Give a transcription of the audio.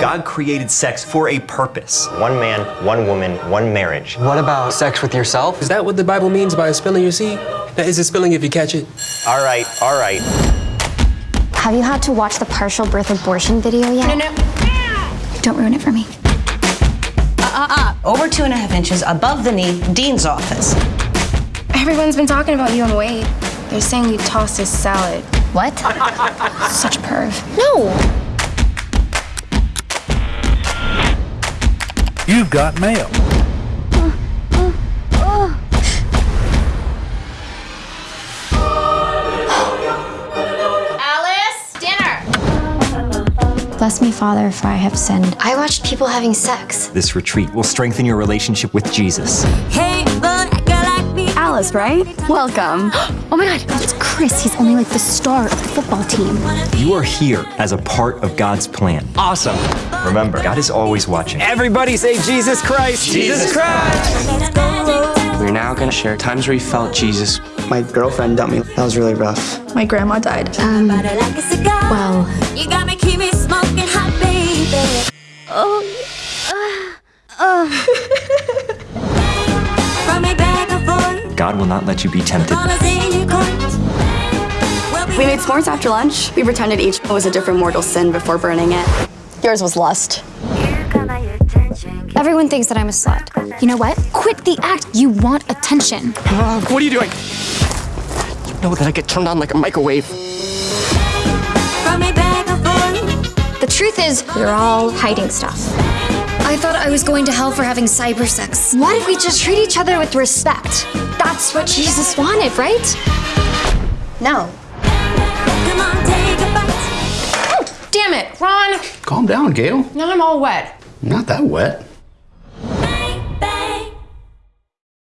God created sex for a purpose. One man, one woman, one marriage. What about sex with yourself? Is that what the Bible means by spilling your seed? Now, is it spilling if you catch it? All right, all right. Have you had to watch the partial birth abortion video yet? No, no. Don't ruin it for me. Uh, uh, uh. Over two and a half inches above the knee, Dean's office. Everyone's been talking about you and Wade. They're saying you tossed his salad. What? Such a perv. No. You've got mail. Alice, dinner. Bless me, Father, for I have sinned. I watched people having sex. This retreat will strengthen your relationship with Jesus. Hey, Alice, right? Welcome. Oh my God, that's Chris. He's only like the star of the football team. You are here as a part of God's plan. Awesome. Remember, God is always watching. Everybody say Jesus Christ. Jesus Christ. We're now gonna share times where you felt Jesus. My girlfriend dumped me. That was really rough. My grandma died. Um, well, You got me, keep me smoking hot, baby. Um, uh, uh. Run me back God will not let you be tempted. We made s'mores after lunch. We pretended each was a different mortal sin before burning it. Yours was lust. everyone thinks that I'm a slut. You know what? Quit the act. You want attention. Uh, what are you doing? You know that I get turned on like a microwave. Run me back and forth. The truth is, you're all hiding stuff. I thought I was going to hell for having cyber sex. Why did we just treat each other with respect? That's what Jesus wanted, right? No. Take. Oh, damn it, Ron. Calm down, Gail. Now I'm all wet. Not that wet.